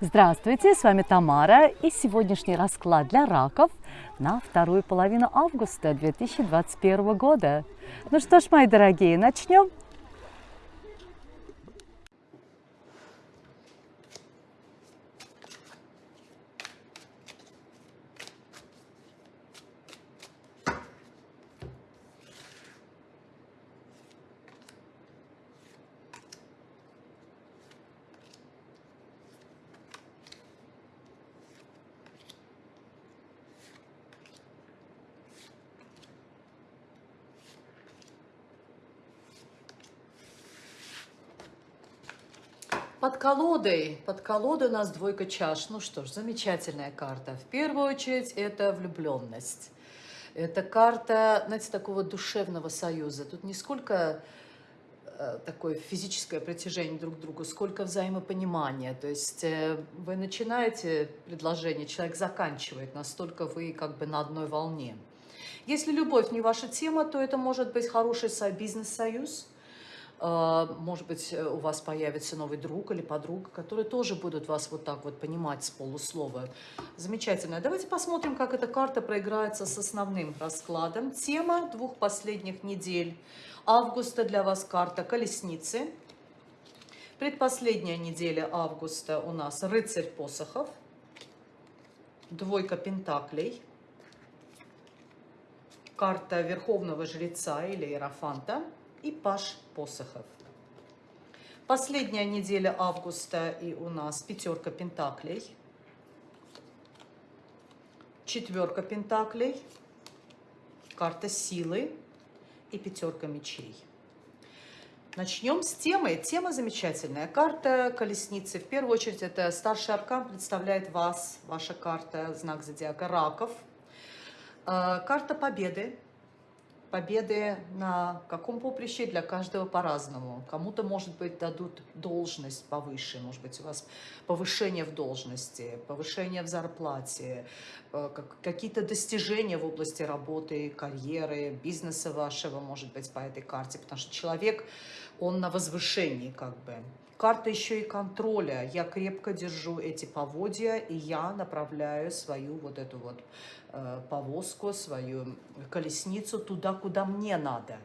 Здравствуйте, с вами Тамара и сегодняшний расклад для раков на вторую половину августа 2021 года. Ну что ж, мои дорогие, начнем. Под колодой, под колодой у нас двойка чаш. Ну что ж, замечательная карта. В первую очередь это влюбленность. Это карта, знаете, такого душевного союза. Тут не сколько э, такое физическое притяжение друг к другу, сколько взаимопонимания. То есть э, вы начинаете предложение, человек заканчивает, настолько вы как бы на одной волне. Если любовь не ваша тема, то это может быть хороший бизнес-союз, может быть, э, у вас появится новый друг или подруга, которые тоже будут вас вот так вот понимать с полуслова. Замечательно. Давайте посмотрим, как эта карта проиграется с основным раскладом. Тема двух последних недель августа для вас карта колесницы. Предпоследняя неделя августа у нас рыцарь посохов, двойка пентаклей, карта верховного жреца или иерофанта – и Паш Посохов. Последняя неделя августа и у нас пятерка пентаклей, четверка пентаклей, карта силы и пятерка мечей. Начнем с темы. Тема замечательная. Карта колесницы. В первую очередь это старший аркан представляет вас, ваша карта, знак зодиака раков. Э, карта победы победы на каком поприще для каждого по-разному. Кому-то, может быть, дадут должность повыше, может быть, у вас повышение в должности, повышение в зарплате, э, какие-то достижения в области работы, карьеры, бизнеса вашего, может быть, по этой карте, потому что человек, он на возвышении как бы. Карта еще и контроля. Я крепко держу эти поводья, и я направляю свою вот эту вот э, повозку, свою колесницу туда, куда мне надо.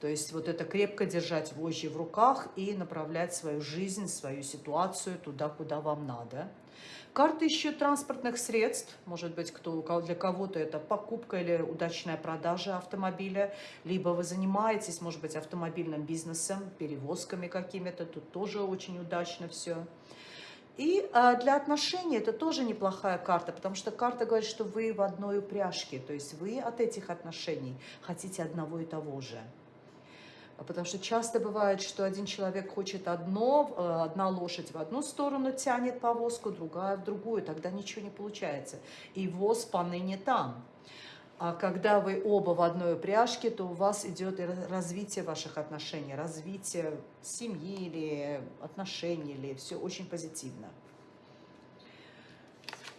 То есть вот это крепко держать вожжи в руках и направлять свою жизнь, свою ситуацию туда, куда вам надо. Карты еще транспортных средств, может быть, кто, для кого-то это покупка или удачная продажа автомобиля, либо вы занимаетесь, может быть, автомобильным бизнесом, перевозками какими-то, тут тоже очень удачно все. И а, для отношений это тоже неплохая карта, потому что карта говорит, что вы в одной упряжке, то есть вы от этих отношений хотите одного и того же. Потому что часто бывает, что один человек хочет одно, э, одна лошадь в одну сторону тянет повозку, другая в другую, тогда ничего не получается. И воз поныне там. А когда вы оба в одной упряжке, то у вас идет развитие ваших отношений, развитие семьи или отношений, или все очень позитивно.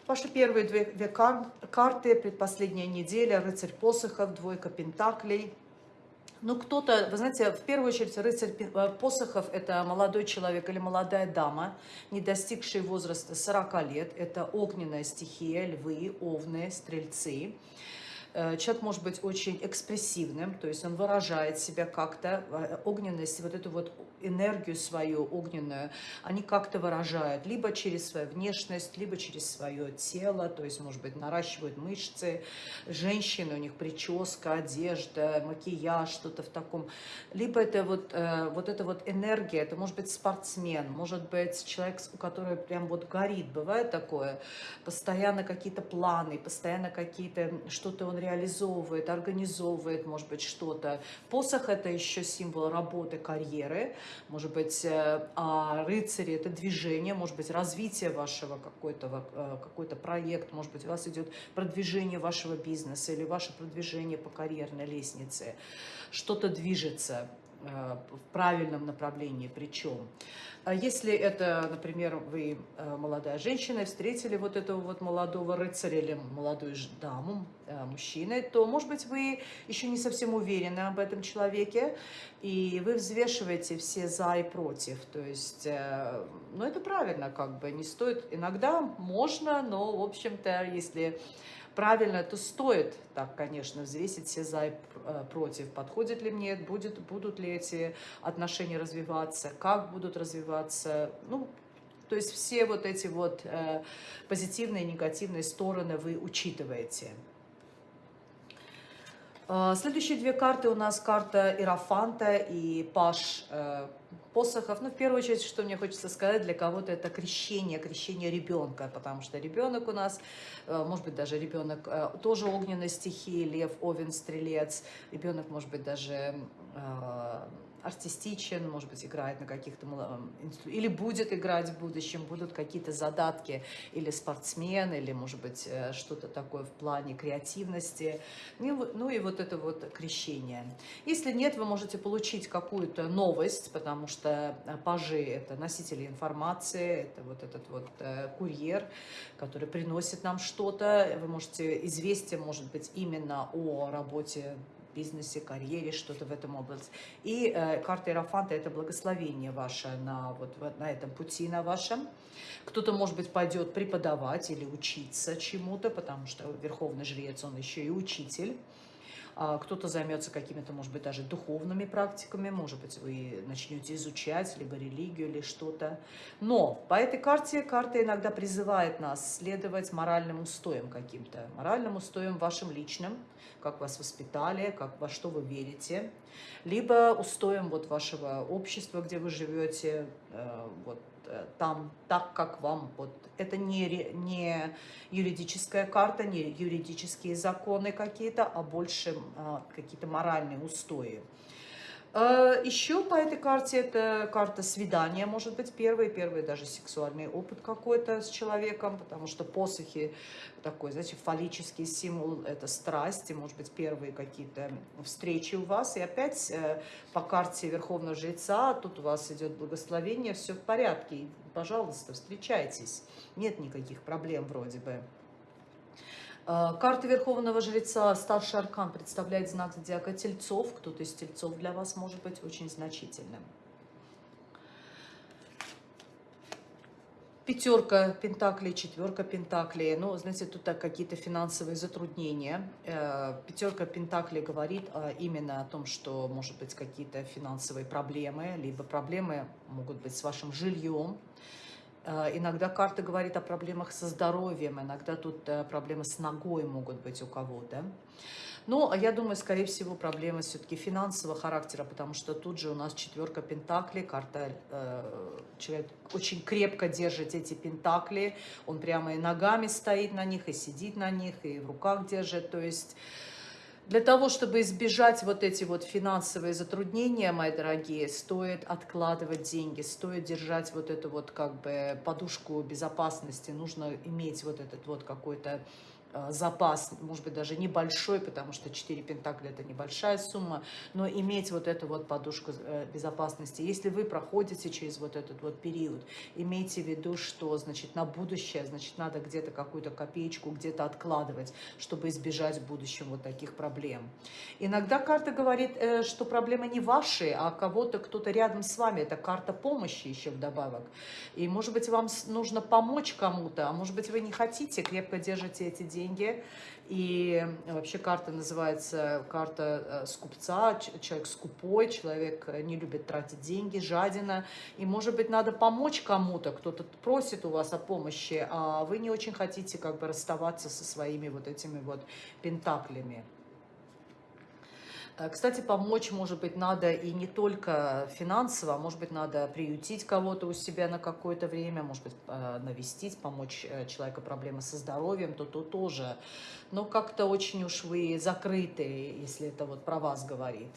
Ваши первые две, две карты, предпоследняя неделя, рыцарь посохов, двойка пентаклей – ну, кто-то, вы знаете, в первую очередь рыцарь э, посохов – это молодой человек или молодая дама, не достигшая возраста 40 лет. Это огненная стихия, львы, овны, стрельцы. Э, человек может быть очень экспрессивным, то есть он выражает себя как-то, э, огненность, вот эту вот энергию свою огненную, они как-то выражают, либо через свою внешность, либо через свое тело, то есть, может быть, наращивают мышцы, женщины, у них прическа, одежда, макияж, что-то в таком, либо это вот, э, вот эта вот энергия, это может быть спортсмен, может быть человек, у которого прям вот горит, бывает такое, постоянно какие-то планы, постоянно какие-то, что-то он реализовывает, организовывает, может быть, что-то. Посох – это еще символ работы, карьеры. Может быть, э, а рыцари – это движение, может быть, развитие вашего какой-то э, какой проект, может быть, у вас идет продвижение вашего бизнеса или ваше продвижение по карьерной лестнице. Что-то движется в правильном направлении причем. А если это, например, вы э, молодая женщина, встретили вот этого вот молодого рыцаря или молодую даму, э, мужчины, то, может быть, вы еще не совсем уверены об этом человеке, и вы взвешиваете все за и против. То есть, э, ну, это правильно, как бы, не стоит. Иногда можно, но, в общем-то, если правильно, то стоит так, конечно, взвесить все за и э, против. Подходит ли мне, будет, будут ли эти отношения развиваться, как будут развиваться. Ну, то есть все вот эти вот э, позитивные и негативные стороны вы учитываете. Э, следующие две карты у нас карта Иерофанта и Паш э, посохов. Ну, в первую очередь, что мне хочется сказать, для кого-то это крещение, крещение ребенка, потому что ребенок у нас, э, может быть, даже ребенок тоже огненной стихии, лев, овен, стрелец, ребенок, может быть, даже артистичен, может быть, играет на каких-то или будет играть в будущем, будут какие-то задатки, или спортсмен, или, может быть, э, что-то такое в плане креативности, ну, ну и вот это вот крещение. Если нет, вы можете получить какую-то новость, потому что э, пажи – это носители информации, это вот этот вот э, курьер, который приносит нам что-то, вы можете, известие может быть именно о работе бизнесе, карьере, что-то в этом области. И э, карта Иерофанта – это благословение ваше на, вот, на этом пути на вашем. Кто-то, может быть, пойдет преподавать или учиться чему-то, потому что Верховный Жрец, он еще и учитель. А, кто-то займется какими-то, может быть, даже духовными практиками, может быть, вы начнете изучать либо религию, или что-то. Но по этой карте, карта иногда призывает нас следовать моральным устоям каким-то, моральным устоям вашим личным, как вас воспитали, как во что вы верите, либо устоям вот вашего общества, где вы живете, вот Э, там так, как вам. Вот. Это не, не юридическая карта, не юридические законы какие-то, а больше а, какие-то моральные устои. Э, Еще по этой карте это карта свидания, может быть, первый, первый даже сексуальный опыт какой-то с человеком, потому что посохи такой, знаете, фаллический символ, это страсть, и, может быть, первые какие-то встречи у вас. И опять э, по карте Верховного Жреца, тут у вас идет благословение, все в порядке, пожалуйста, встречайтесь, нет никаких проблем вроде бы. Э, карта Верховного Жреца, старший аркан, представляет знак зодиака Тельцов. Кто-то из Тельцов для вас может быть очень значительным. Пятерка пентаклей, четверка пентаклей. Ну, знаете, тут какие-то финансовые затруднения. Э, Пятерка пентаклей говорит именно о том, что, может быть, какие-то финансовые проблемы, либо проблемы могут быть с вашим жильем, иногда карта говорит о проблемах со здоровьем, иногда тут э, проблемы с ногой могут быть у кого-то. Но я думаю, скорее всего, проблемы все-таки финансового характера, потому что тут же у нас четверка пентаклей, карта, э, человек очень крепко держит эти пентакли, он прямо и ногами стоит на них, и сидит на них, и в руках держит, то есть для того, чтобы избежать вот эти вот финансовые затруднения, мои дорогие, стоит откладывать деньги, стоит держать вот эту вот как бы подушку безопасности, нужно иметь вот этот вот какой-то запас, может быть, даже небольшой, потому что 4 пентакля – это небольшая сумма, но иметь вот эту вот подушку э, безопасности. Если вы проходите через вот этот вот период, имейте в виду, что, значит, на будущее, значит, надо где-то какую-то копеечку где-то откладывать, чтобы избежать в будущем вот таких проблем. Иногда карта говорит, э, что проблемы не ваши, а кого-то, кто-то рядом с вами. Это карта помощи еще вдобавок. И, может быть, вам нужно помочь кому-то, а может быть, вы не хотите, крепко держите эти деньги, деньги. И вообще карта называется карта э, скупца, человек скупой, человек э, не любит тратить деньги, жадина. И, может быть, надо помочь кому-то, кто-то просит у вас о помощи, а вы не очень хотите как бы расставаться со своими вот этими вот пентаклями. Э, кстати, помочь, может быть, надо и не только финансово, а может быть, надо приютить кого-то у себя на какое-то время, может быть, э, навестить, помочь э, человеку проблемы со здоровьем, то то тоже. Но как-то очень уж вы закрыты, если это вот про вас говорит.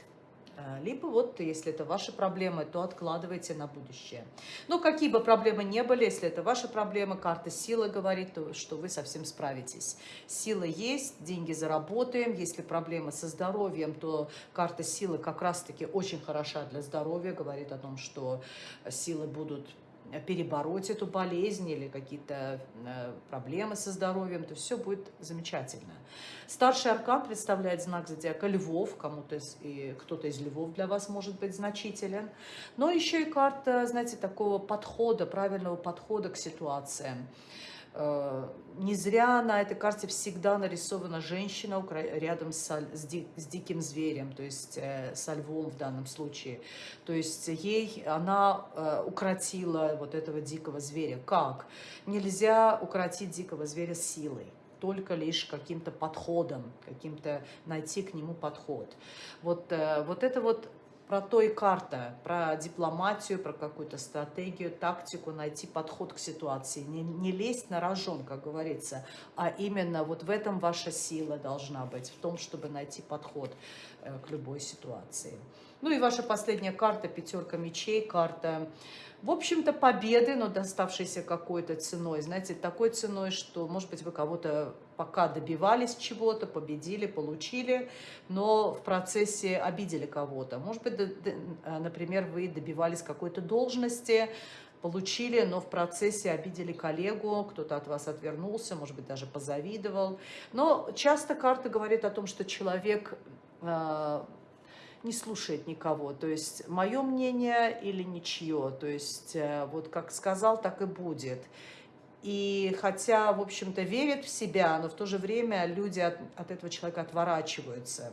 Э, либо вот, если это ваши проблемы, то откладывайте на будущее. Но какие бы проблемы не были, если это ваши проблемы, карта силы говорит, то, что вы совсем справитесь. Сила есть, деньги заработаем. Если проблемы со здоровьем, то карта силы как раз-таки очень хороша для здоровья, говорит о том, что силы будут перебороть эту болезнь или какие-то э, проблемы со здоровьем, то все будет замечательно. Старший аркан представляет знак зодиака львов, кому-то и кто-то из львов для вас может быть значителен. Но еще и карта, знаете, такого подхода, правильного подхода к ситуациям. Э, не зря на этой карте всегда нарисована женщина рядом с, с, ди, с диким зверем, то есть э, со львом в данном случае. То есть ей она э, укротила вот этого дикого зверя. Как? Нельзя укротить дикого зверя силой только лишь каким-то подходом, каким-то найти к нему подход. Вот, э, вот это вот про то и карта, про дипломатию, про какую-то стратегию, тактику, найти подход к ситуации. Не, не лезть на рожон, как говорится, а именно вот в этом ваша сила должна быть, в том, чтобы найти подход э, к любой ситуации. Ну и ваша последняя карта, пятерка мечей, карта в общем-то, победы, но доставшиеся какой-то ценой. Знаете, такой ценой, что, может быть, вы кого-то пока добивались чего-то, победили, получили, но в процессе обидели кого-то. Может быть, а, например, вы добивались какой-то должности, получили, но в процессе обидели коллегу, кто-то от вас отвернулся, может быть, даже позавидовал. Но часто карта говорит о том, что человек а, не слушает никого. То есть мое мнение или ничье. То есть э, вот как сказал, так и будет. И хотя, в общем-то, верит в себя, но в то же время люди от, от этого человека отворачиваются.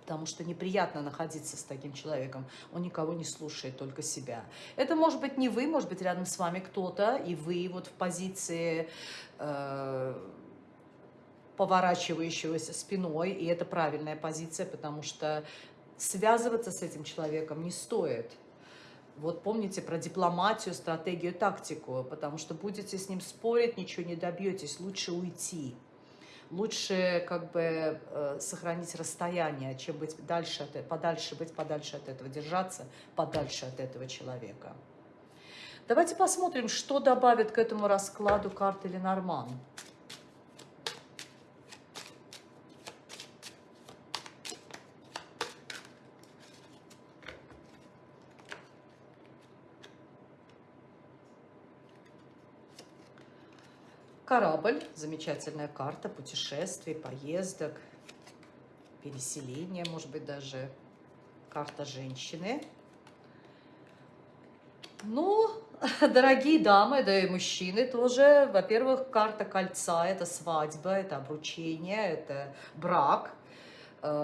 Потому что неприятно находиться с таким человеком. Он никого не слушает, только себя. Это может быть не вы, может быть рядом с вами кто-то, и вы вот в позиции... Э поворачивающегося спиной, и это правильная позиция, потому что связываться с этим человеком не стоит. Вот помните про дипломатию, стратегию, тактику, потому что будете с ним спорить, ничего не добьетесь, лучше уйти. Лучше как бы э, сохранить расстояние, чем быть дальше, от, подальше, быть подальше от этого, держаться подальше от этого человека. Давайте посмотрим, что добавит к этому раскладу карты Ленорман. Корабль, замечательная карта путешествий, поездок, переселения, может быть, даже карта женщины. Ну, дорогие дамы, да и мужчины тоже, во-первых, карта кольца, это свадьба, это обручение, это брак –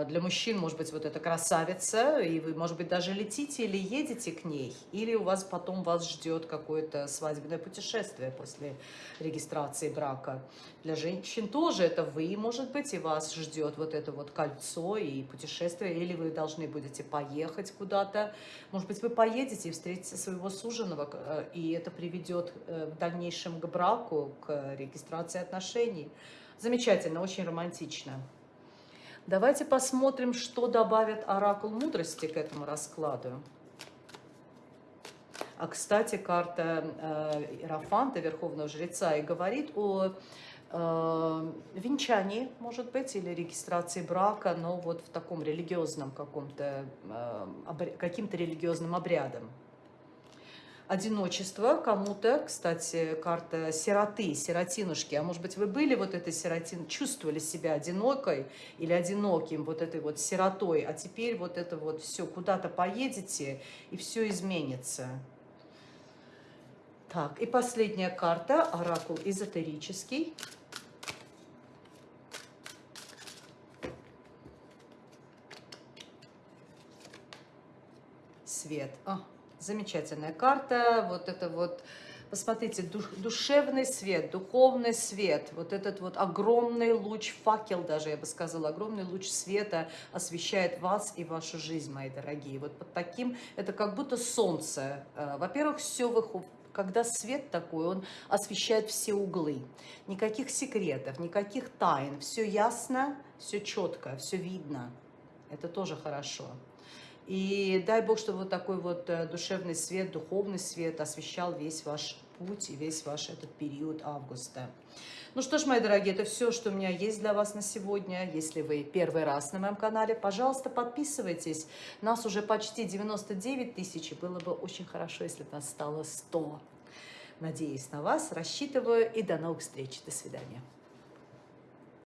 для мужчин, может быть, вот эта красавица, и вы, может быть, даже летите или едете к ней, или у вас потом вас ждет какое-то свадебное путешествие после регистрации брака. Для женщин тоже это вы, может быть, и вас ждет вот это вот кольцо и путешествие, или вы должны будете поехать куда-то. Может быть, вы поедете и встретите своего суженого, э, и это приведет э, в дальнейшем к браку, к регистрации отношений. Замечательно, очень романтично. Давайте посмотрим, что добавит оракул мудрости к этому раскладу. А, кстати, карта э, Иерофанта, Верховного Жреца, и говорит о э, венчании, может быть, или регистрации брака, но вот в таком религиозном каком-то, э, каким-то религиозным обрядом одиночество кому-то, кстати, карта сироты, сиротинушки, а может быть вы были вот этой сиротин, чувствовали себя одинокой или одиноким, вот этой вот сиротой, а теперь вот это вот все, куда-то поедете и все изменится. Так, и последняя карта, оракул эзотерический. Свет. А, Замечательная карта. Вот это вот, посмотрите, душ, душевный свет, духовный свет. Вот этот вот огромный луч, факел даже, я бы сказала, огромный луч света освещает вас и вашу жизнь, мои дорогие. Вот под таким, это как будто солнце. Э, во-первых, все выходит когда свет такой, он освещает все углы. Никаких секретов, никаких тайн. Все ясно, все четко, все видно. Это тоже хорошо. И дай Бог, чтобы вот такой вот э, душевный свет, духовный свет освещал весь ваш путь и весь ваш этот период августа. Ну что ж, мои дорогие, это все, что у меня есть для вас на сегодня. Если вы первый раз на моем канале, пожалуйста, подписывайтесь. Нас уже почти 99 тысяч, и было бы очень хорошо, если бы нас стало 100. Надеюсь на вас, рассчитываю, и до новых встреч. До свидания.